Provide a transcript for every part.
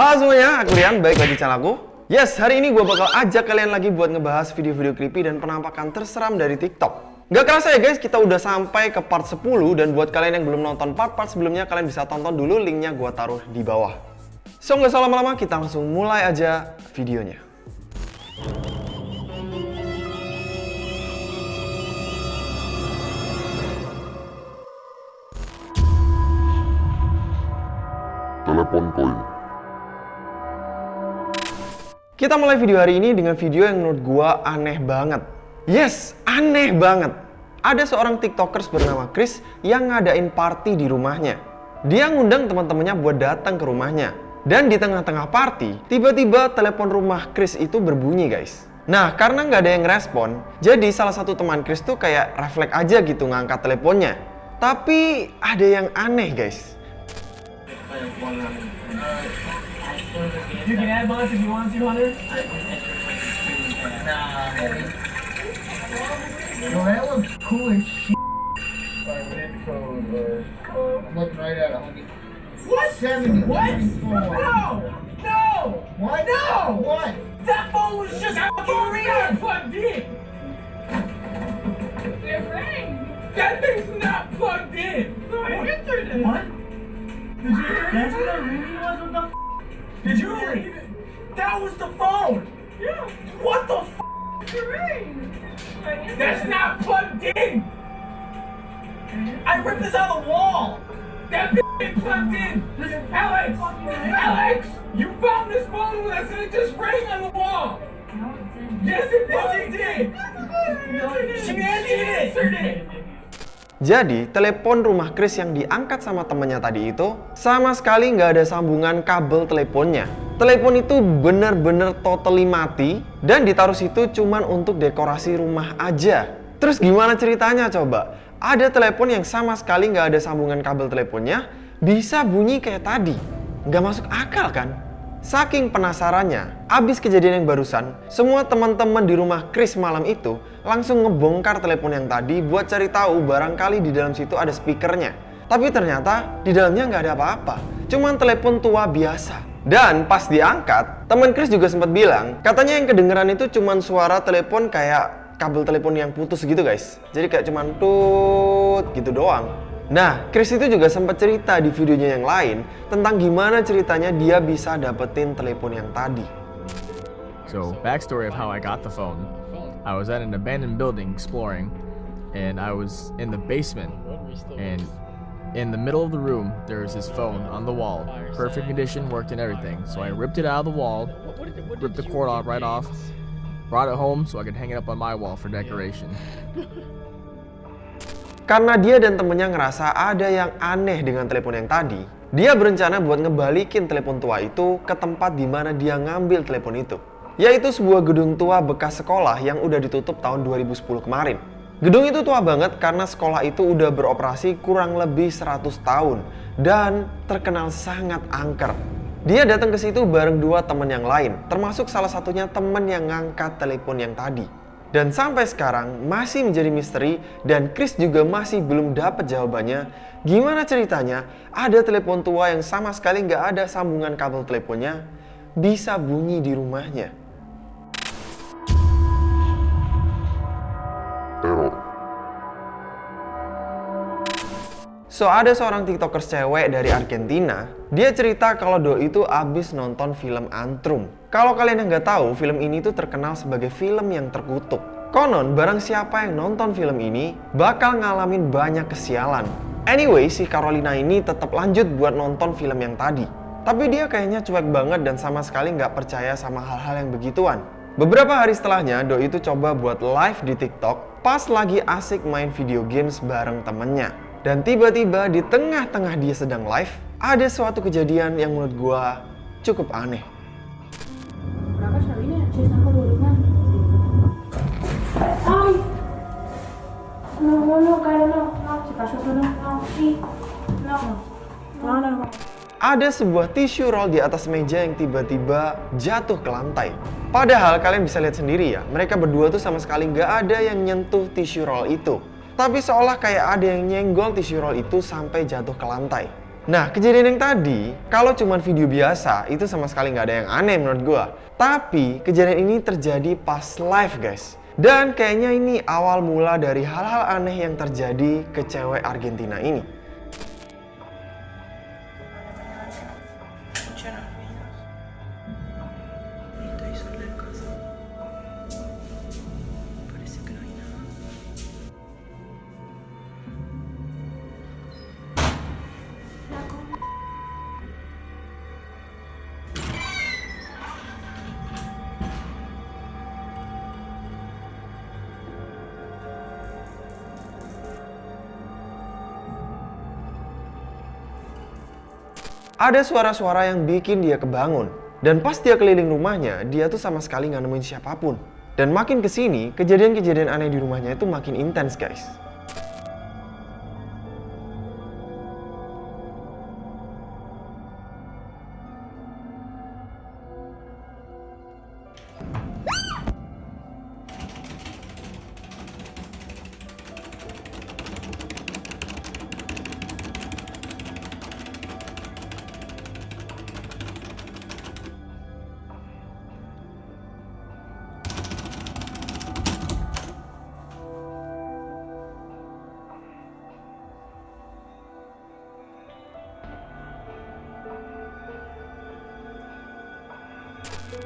Halo semuanya, aku Rian, baik lagi channel aku. Yes, hari ini gue bakal ajak kalian lagi buat ngebahas video-video creepy dan penampakan terseram dari TikTok. Gak kerasa ya guys, kita udah sampai ke part 10 dan buat kalian yang belum nonton part-part sebelumnya, kalian bisa tonton dulu linknya gue taruh di bawah. So, nggak usah lama-lama, kita langsung mulai aja videonya. telepon koin. Kita mulai video hari ini dengan video yang menurut gua aneh banget. Yes, aneh banget. Ada seorang tiktokers bernama Chris yang ngadain party di rumahnya. Dia ngundang teman-temannya buat datang ke rumahnya. Dan di tengah-tengah party, tiba-tiba telepon rumah Chris itu berbunyi guys. Nah, karena nggak ada yang respon, jadi salah satu teman Chris tuh kayak refleks aja gitu ngangkat teleponnya. Tapi ada yang aneh guys. You can add mods if you want to, Hunter. Yo, that looks cool as shit. Uh, I'm looking right at it. What? 70. What? No! No! What? No! What? That phone was just fucking not plugged in! It rang. That thing's not plugged in! So I answered it. What? Did you hear That's what that ringing was? What the f? Did you hear it? That was the phone! Yeah, What the f? it That's not plugged in! I ripped this out of the wall! That bitch ain't plugged in! Alex! Alex! You found this phone with us and it just rang on the wall! No, it didn't. Yes, it fucking did! No, it didn't. She answered it! Jadi, telepon rumah Chris yang diangkat sama temennya tadi itu sama sekali nggak ada sambungan kabel teleponnya. Telepon itu bener-bener totally mati dan ditaruh situ cuman untuk dekorasi rumah aja. Terus gimana ceritanya coba? Ada telepon yang sama sekali nggak ada sambungan kabel teleponnya bisa bunyi kayak tadi. Nggak masuk akal kan? Saking penasarannya, abis kejadian yang barusan, semua teman-teman di rumah Chris malam itu langsung ngebongkar telepon yang tadi buat cari tahu barangkali di dalam situ ada speakernya. Tapi ternyata di dalamnya nggak ada apa-apa, cuman telepon tua biasa. Dan pas diangkat, teman Chris juga sempat bilang, katanya yang kedengeran itu cuman suara telepon kayak kabel telepon yang putus gitu guys. Jadi kayak cuman tut gitu doang. Nah, Chris itu juga sempat cerita di videonya yang lain tentang gimana ceritanya dia bisa dapetin telepon yang tadi. So, backstory of how I got the phone. I was at an abandoned building exploring, and I was in the basement. And in the middle of the room, there was this phone on the wall. Perfect condition, worked and everything. So I ripped it out of the wall, ripped the cord off right off, brought it home so I could hang it up on my wall for decoration. Karena dia dan temennya ngerasa ada yang aneh dengan telepon yang tadi, dia berencana buat ngebalikin telepon tua itu ke tempat di mana dia ngambil telepon itu. Yaitu sebuah gedung tua bekas sekolah yang udah ditutup tahun 2010 kemarin. Gedung itu tua banget karena sekolah itu udah beroperasi kurang lebih 100 tahun dan terkenal sangat angker. Dia datang ke situ bareng dua teman yang lain, termasuk salah satunya teman yang ngangkat telepon yang tadi. Dan sampai sekarang masih menjadi misteri dan Chris juga masih belum dapat jawabannya gimana ceritanya ada telepon tua yang sama sekali nggak ada sambungan kabel teleponnya bisa bunyi di rumahnya. Teror. So ada seorang tiktokers cewek dari Argentina, dia cerita kalau Doi itu abis nonton film Antrum. Kalau kalian yang nggak tahu, film ini tuh terkenal sebagai film yang terkutuk. Konon, barang siapa yang nonton film ini bakal ngalamin banyak kesialan. Anyway, si Carolina ini tetap lanjut buat nonton film yang tadi. Tapi dia kayaknya cuek banget dan sama sekali nggak percaya sama hal-hal yang begituan. Beberapa hari setelahnya, Doi itu coba buat live di TikTok pas lagi asik main video games bareng temennya. Dan tiba-tiba di tengah-tengah dia sedang live, ada suatu kejadian yang menurut gua cukup aneh. Ada sebuah tisu roll di atas meja yang tiba-tiba jatuh ke lantai. Padahal kalian bisa lihat sendiri ya, mereka berdua tuh sama sekali nggak ada yang nyentuh tisu roll itu. Tapi seolah kayak ada yang nyenggol tisu roll itu sampai jatuh ke lantai. Nah, kejadian yang tadi, kalau cuma video biasa, itu sama sekali nggak ada yang aneh menurut gua. Tapi, kejadian ini terjadi pas live, guys. Dan kayaknya ini awal mula dari hal-hal aneh yang terjadi ke cewek Argentina ini. Ada suara-suara yang bikin dia kebangun. Dan pas dia keliling rumahnya, dia tuh sama sekali nggak nemuin siapa pun. Dan makin ke sini, kejadian-kejadian aneh di rumahnya itu makin intens guys.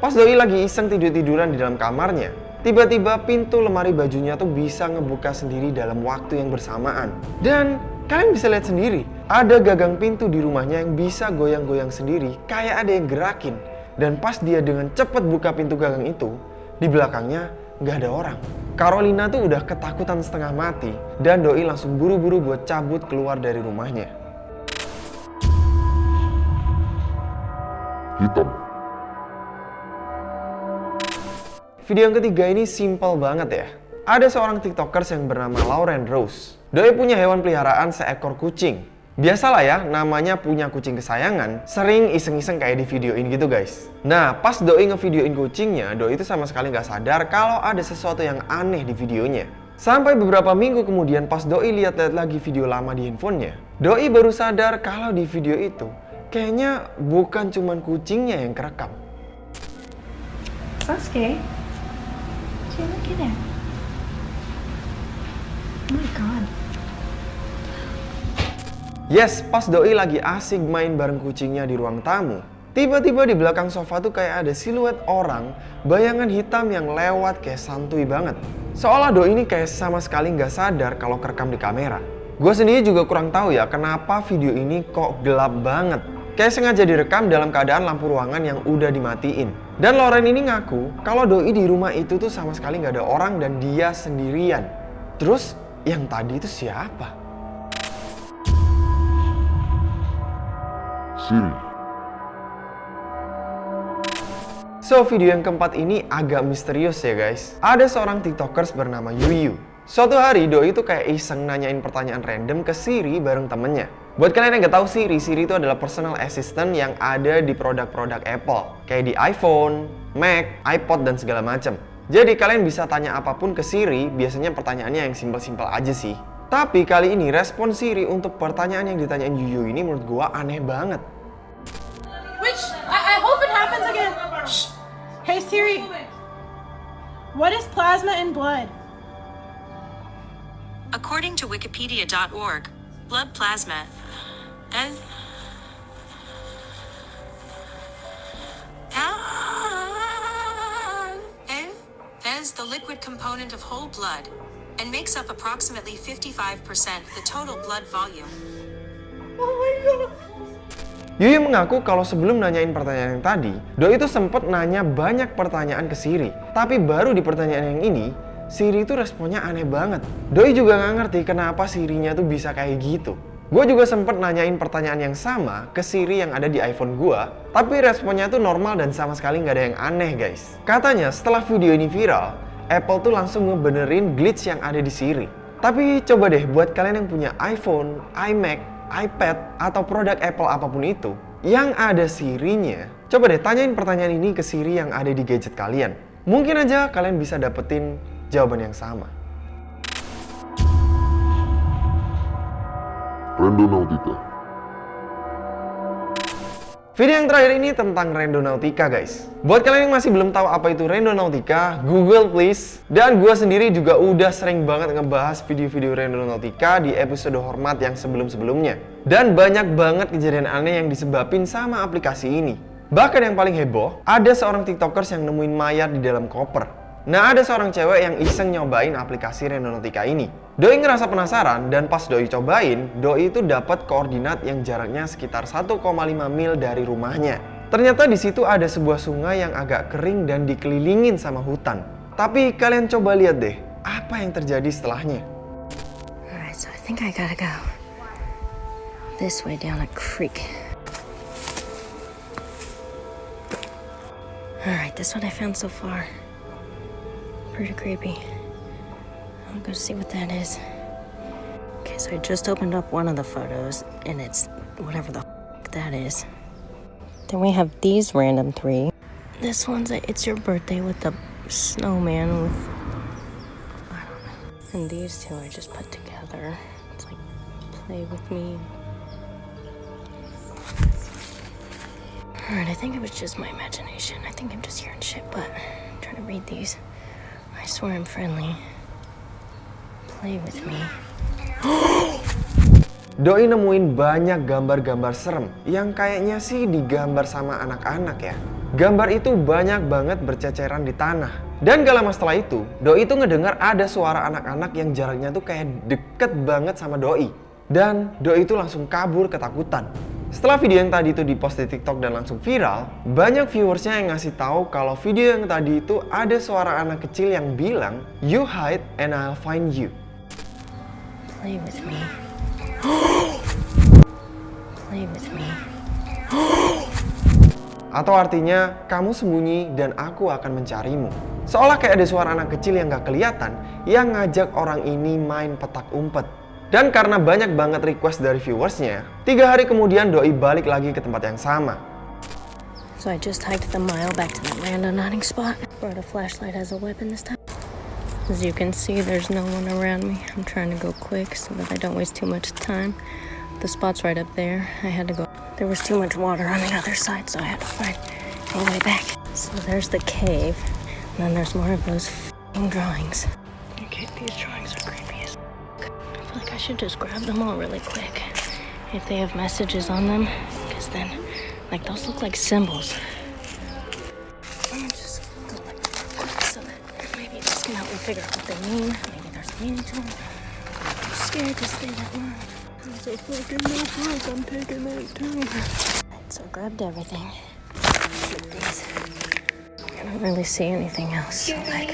Pas Doi lagi iseng tidur-tiduran di dalam kamarnya, tiba-tiba pintu lemari bajunya tuh bisa ngebuka sendiri dalam waktu yang bersamaan. Dan kalian bisa lihat sendiri, ada gagang pintu di rumahnya yang bisa goyang-goyang sendiri, kayak ada yang gerakin. Dan pas dia dengan cepat buka pintu gagang itu, di belakangnya nggak ada orang. Carolina tuh udah ketakutan setengah mati, dan Doi langsung buru-buru buat cabut keluar dari rumahnya. hitam, Video yang ketiga ini simple banget ya. Ada seorang tiktokers yang bernama Lauren Rose. Doi punya hewan peliharaan seekor kucing. Biasalah ya, namanya punya kucing kesayangan, sering iseng-iseng kayak di videoin gitu guys. Nah, pas Doi ngevideoin kucingnya, Doi itu sama sekali nggak sadar kalau ada sesuatu yang aneh di videonya. Sampai beberapa minggu kemudian pas Doi lihat-lihat lagi video lama di handphonenya, Doi baru sadar kalau di video itu kayaknya bukan cuman kucingnya yang kerekam. Sasuke. Oh my god. Yes, pas Doi lagi asik main bareng kucingnya di ruang tamu. Tiba-tiba di belakang sofa tuh kayak ada siluet orang, bayangan hitam yang lewat kayak santuy banget. Seolah Doi ini kayak sama sekali nggak sadar kalau kerekam di kamera. Gue sendiri juga kurang tahu ya kenapa video ini kok gelap banget. Kayak sengaja direkam dalam keadaan lampu ruangan yang udah dimatiin. Dan Lauren ini ngaku kalau Doi di rumah itu tuh sama sekali nggak ada orang dan dia sendirian. Terus yang tadi itu siapa? Siri, So, video yang keempat ini agak misterius ya guys. Ada seorang tiktokers bernama Yuyu. Suatu hari Doi itu kayak iseng nanyain pertanyaan random ke Siri bareng temennya. Buat kalian yang nggak tahu Siri, Siri itu adalah personal assistant yang ada di produk-produk Apple. Kayak di iPhone, Mac, iPod, dan segala macam. Jadi kalian bisa tanya apa pun ke Siri, biasanya pertanyaannya yang simpel-simpel aja sih. Tapi kali ini respon Siri untuk pertanyaan yang ditanyain Yuyu ini menurut gua aneh banget. Which I, I hope it happens again. Shh. Hey Siri, what is plasma in blood? According to Wikipedia.org, blood plasma as as the liquid component of whole blood and makes up approximately 55% the total blood volume. Yuyu mengaku kalau sebelum nanyain pertanyaan yang tadi, Doi itu sempet nanya banyak pertanyaan ke Siri. Tapi baru di pertanyaan yang ini, Siri itu responnya aneh banget. Doi juga nggak ngerti kenapa Sirinya tuh bisa kayak gitu. Gue juga sempet nanyain pertanyaan yang sama ke Siri yang ada di iPhone gue, tapi responnya tuh normal dan sama sekali nggak ada yang aneh guys. Katanya setelah video ini viral, Apple tuh langsung ngebenerin glitch yang ada di Siri. Tapi coba deh buat kalian yang punya iPhone, iMac, iPad, atau produk Apple apa pun itu, yang ada Siri-nya, coba deh tanyain pertanyaan ini ke Siri yang ada di gadget kalian. Mungkin aja kalian bisa dapetin jawaban yang sama. Randonautica, Video yang terakhir ini tentang Randonautica guys. Buat kalian yang masih belum tahu apa itu Randonautica, Google please. Dan gue sendiri juga udah sering banget ngebahas video-video Randonautica di episode hormat yang sebelum-sebelumnya. Dan banyak banget kejadian aneh yang disebabin sama aplikasi ini. Bahkan yang paling heboh, ada seorang tiktokers yang nemuin mayat di dalam koper. Nah, ada seorang cewek yang iseng nyobain aplikasi Randonautica ini. Doi ngerasa penasaran dan pas Doi cobain, Doi itu dapat koordinat yang jaraknya sekitar 1,5 mil dari rumahnya. Ternyata di situ ada sebuah sungai yang agak kering dan dikelilingin sama hutan. Tapi kalian coba lihat deh, apa yang terjadi setelahnya. Alright, so I think I gotta go this way down a creek. Alright, this what I found so far. Pretty creepy. I'll go see what that is. Okay, so I just opened up one of the photos, and it's whatever the f- that is. Then we have these random three. This one's a, it's your birthday with the snowman with I don't know. And these two I just put together. It's like play with me. Alright, I think it was just my imagination. I think I'm just hearing shit, but I'm trying to read these. I swear I'm friendly. Play with me. Doi nemuin banyak gambar-gambar serem yang kayaknya sih digambar sama anak-anak ya. Gambar itu banyak banget berceceran di tanah. Dan gak lama setelah itu, Doi itu ngedengar ada suara anak-anak yang jaraknya tuh kayak deket banget sama Doi. Dan Doi itu langsung kabur ketakutan. Setelah video yang tadi itu dipost di TikTok dan langsung viral, banyak viewersnya yang ngasih tahu kalau video yang tadi itu ada suara anak kecil yang bilang, "You hide and I'll find you." Play with me. Play with me. Atau artinya, kamu sembunyi dan aku akan mencarimu. Seolah kayak ada suara anak kecil yang gak kelihatan yang ngajak orang ini main petak umpet. Dan karena banyak banget request dari viewersnya, tiga hari kemudian Doi balik lagi ke tempat yang sama. So I just hiked the mile back to that random hunting spot. Brought a flashlight as a weapon this time. As you can see, there's no one around me. I'm trying to go quick so that I don't waste too much time. The spot's right up there. I had to go. There was too much water on the other side, so I had to find a way back. So there's the cave. And then there's more of those drawings. Okay, these drawings should just grab them all really quick. If they have messages on them, because then, like, those look like symbols. Just go like quick so that maybe this can help me figure out what they mean. Maybe there's meaning to them. I'm too scared to stay that long. I'm so fucking nervous. I'm taking that too. So I grabbed everything. I don't really see anything else. So like,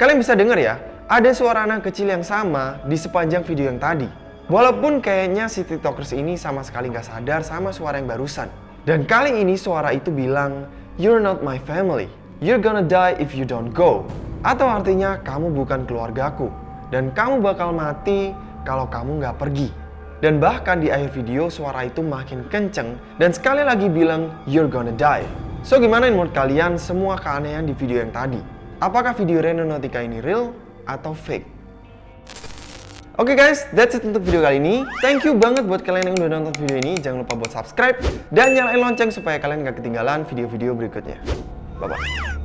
Kalian bisa dengar ya, ada suara anak kecil yang sama di sepanjang video yang tadi. Walaupun kayaknya si tiktokers ini sama sekali nggak sadar sama suara yang barusan. Dan kali ini suara itu bilang, You're not my family. You're gonna die if you don't go. Atau artinya kamu bukan keluargaku. Dan kamu bakal mati kalau kamu nggak pergi. Dan bahkan di akhir video suara itu makin kenceng dan sekali lagi bilang, You're gonna die. So gimana menurut kalian semua keanehan di video yang tadi? Apakah video Randonautica ini real atau fake? Oke guys, that's it untuk video kali ini. Thank you banget buat kalian yang udah nonton video ini. Jangan lupa buat subscribe dan nyalain lonceng supaya kalian gak ketinggalan video-video berikutnya. Bye-bye.